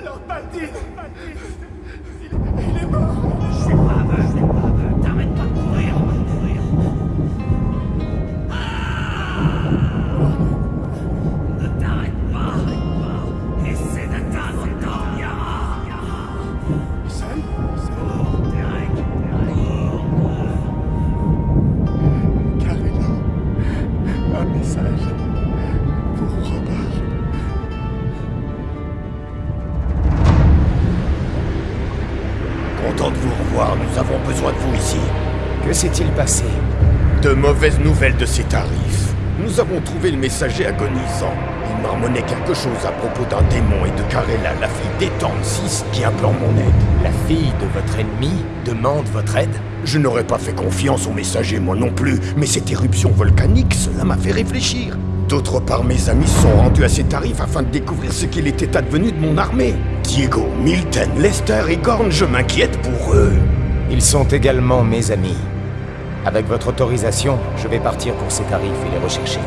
Lord il, est mort. Je suis pas aveugle, je pas aveugle, t'arrêtes pas de courir, on va mourir ah Ne t'arrête pas, un message. Content de vous revoir, nous avons besoin de vous ici. Que s'est-il passé? De mauvaises nouvelles de ces tarifs. Nous avons trouvé le messager agonisant. Il marmonnait quelque chose à propos d'un démon et de Karela, la fille d'Ethan 6, qui implore mon aide. La fille de votre ennemi demande votre aide? Je n'aurais pas fait confiance au messager, moi non plus, mais cette éruption volcanique, cela m'a fait réfléchir. D'autre part, mes amis sont rendus à ces tarifs afin de découvrir ce qu'il était advenu de mon armée. Diego, Milton, Lester et Gorn, je m'inquiète pour eux. Ils sont également mes amis. Avec votre autorisation, je vais partir pour ces tarifs et les rechercher.